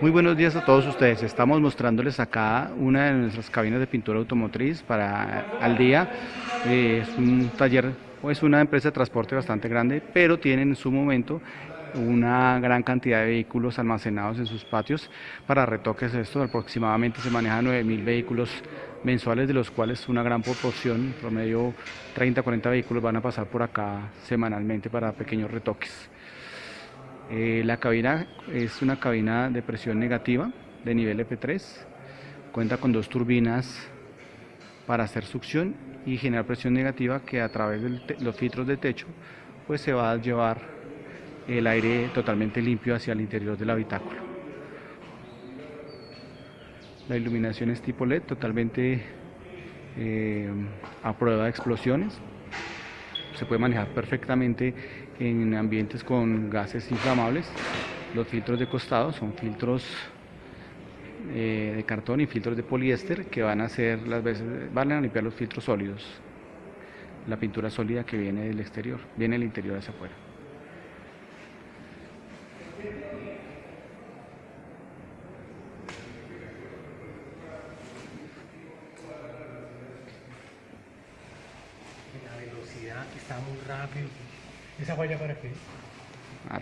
Muy buenos días a todos ustedes. Estamos mostrándoles acá una de nuestras cabinas de pintura automotriz para al día. Eh, es un taller o es una empresa de transporte bastante grande, pero tienen en su momento una gran cantidad de vehículos almacenados en sus patios para retoques. Esto aproximadamente se maneja 9.000 vehículos mensuales, de los cuales una gran proporción, promedio 30-40 vehículos van a pasar por acá semanalmente para pequeños retoques. Eh, la cabina es una cabina de presión negativa de nivel EP3, cuenta con dos turbinas para hacer succión y generar presión negativa que a través de los filtros de techo pues se va a llevar el aire totalmente limpio hacia el interior del habitáculo. La iluminación es tipo LED, totalmente eh, a prueba de explosiones. Se puede manejar perfectamente en ambientes con gases inflamables. Los filtros de costado son filtros eh, de cartón y filtros de poliéster que van a hacer las veces, van a limpiar los filtros sólidos. La pintura sólida que viene del exterior, viene del interior hacia afuera. La velocidad que está muy rápido. ¿Esa falla para qué? Ah,